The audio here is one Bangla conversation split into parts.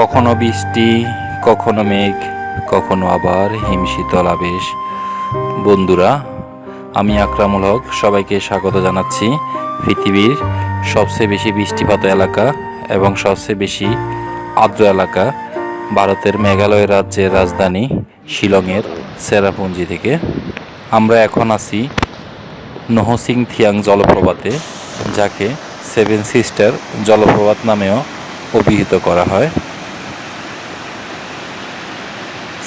কখনো বৃষ্টি, কখনো মেঘ, কখনো আবার হিমশীতল আবেশ। বন্ধুরা, আমি আকরামুল হক সবাইকে স্বাগত জানাচ্ছি পৃথিবীর সবচেয়ে বেশি বৃষ্টিপাত এলাকা এবং সবচেয়ে বেশি আর্দ্র এলাকা ভারতের মেঘালয় রাজ্যের রাজধানী শিলংয়ের সেরাপুঞ্জি থেকে। আমরা এখন আছি নহসিং থিয়াং জলপ্রপাতে, যাকে সেভেন সিস্টার জলপ্রপাত নামেও অভিহিত করা হয়।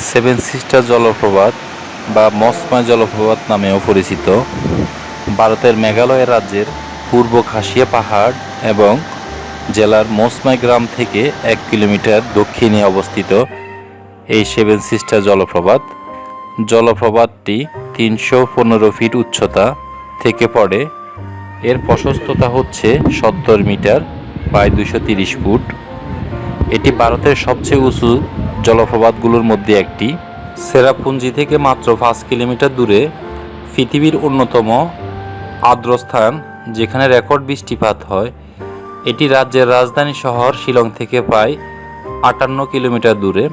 সেভেন সিস্টার জলপ্রপাত বা মসময় জলপ্রপাত নামেও পরিচিত। ভারতের মেঘালয় রাজ্যের পূর্ব খাসিয়া পাহাড় এবং জেলার মসময় গ্রাম থেকে এক কিলোমিটার দক্ষিণে অবস্থিত এই সেভেন সিস্টার জলপ্রপাত। জলপ্রপাতটি তিনশো পনেরো ফিট উচ্চতা থেকে পড়ে। এর প্রশস্ততা হচ্ছে সত্তর মিটার প্রায় দুশো তিরিশ ফুট। এটি ভারতের সবচেয়ে উঁচু জলপ্রপাতগুলোর মধ্যে একটি। সেরাপুঞ্জি থেকে মাত্র পাঁচ কিলোমিটার দূরে পৃথিবীর অন্যতম আর্দ্রস্থান যেখানে রেকর্ড বৃষ্টিপাত হয়। এটি রাজ্যের রাজধানী শহর শিলং থেকে প্রায় আটান্ন কিলোমিটার দূরে।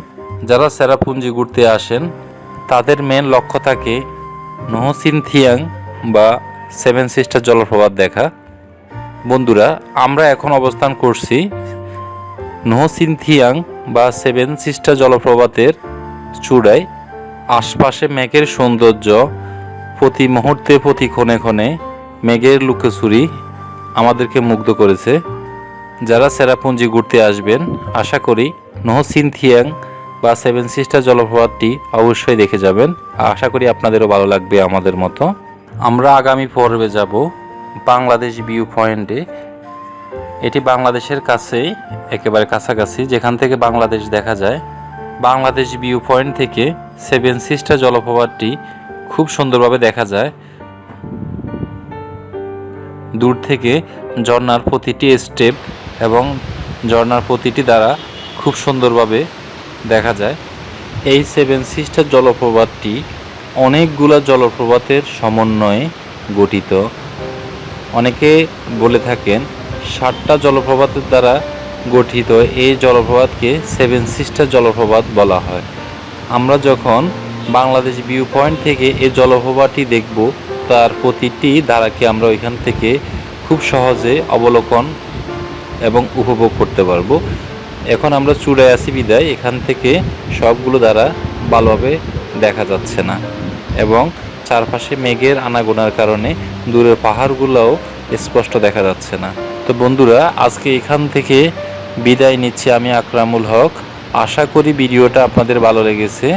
যারা সেরাপুঞ্জি ঘুরতে আসেন, তাদের মেন লক্ষ্য থাকে নহসিনথিয়াং বা সেভেন সিস্টার জলপ্রপাত দেখা। বন্ধুরা, আমরা এখন অবস্থান করছি নহসিনথিয়াং বা সেভেন সিস্টার জলপ্রপাতের চূড়ায় আশপাশে মেঘের সৌন্দর্য প্রতি মুহূর্তে প্রতি ক্ষণে ক্ষণে মেঘের লুকোচুরি আমাদেরকে মুগ্ধ করেছে। যারা সেরাপুঞ্জি ঘুরতে আসবেন, আশা করি নহসিনথিয়াং বা সেভেন সিস্টার জলপ্রপাতটি অবশ্যই দেখে যাবেন। আশা করি আপনাদেরও ভালো লাগবে আমাদের মতো। আমরা আগামী পর্বে যাব বাংলাদেশ ভিউ পয়েন্টে এটি বাংলাদেশের কাছেই, একেবারে কাছাকাছি, যেখান থেকে বাংলাদেশ দেখা যায়। বাংলাদেশ ভিউ পয়েন্ট থেকে সেভেন সিস্টার জলপ্রপাতটি খুব সুন্দরভাবে দেখা যায়। দূর থেকে ঝর্নার প্রতিটি স্টেপ এবং ঝর্ণার প্রতিটি দ্বারা খুব সুন্দরভাবে দেখা যায়। এই সেভেন সিস্টার জলপ্রপাতটি অনেকগুলো জলপ্রপাতের সমন্বয়ে গঠিত। অনেকে বলে থাকেন ষাটটা জলপ্রপাতের দ্বারা গঠিত এই জলপ্রপাতকে সেভেন সিস্টার জলপ্রপাত বলা হয়। আমরা যখন বাংলাদেশ ভিউ পয়েন্ট থেকে এই জলপ্রপাতটি দেখব, তার প্রতিটি ধারাকে আমরা ওইখান থেকে খুব সহজে অবলোকন এবং উপভোগ করতে পারব। এখন আমরা চূড়ায় আসি বিদায়। এখান থেকে সবগুলো দ্বারা ভালোভাবে দেখা যাচ্ছে না এবং চারপাশে মেঘের আনাগোনার কারণে দূরের পাহাড়গুলোও স্পষ্ট দেখা যাচ্ছে না। তো বন্ধুরা, আজকে এখান থেকে বিদায় নিচ্ছি আমি আকরামুল হক। আশা করি ভিডিওটা আপনাদের ভালো লেগেছে।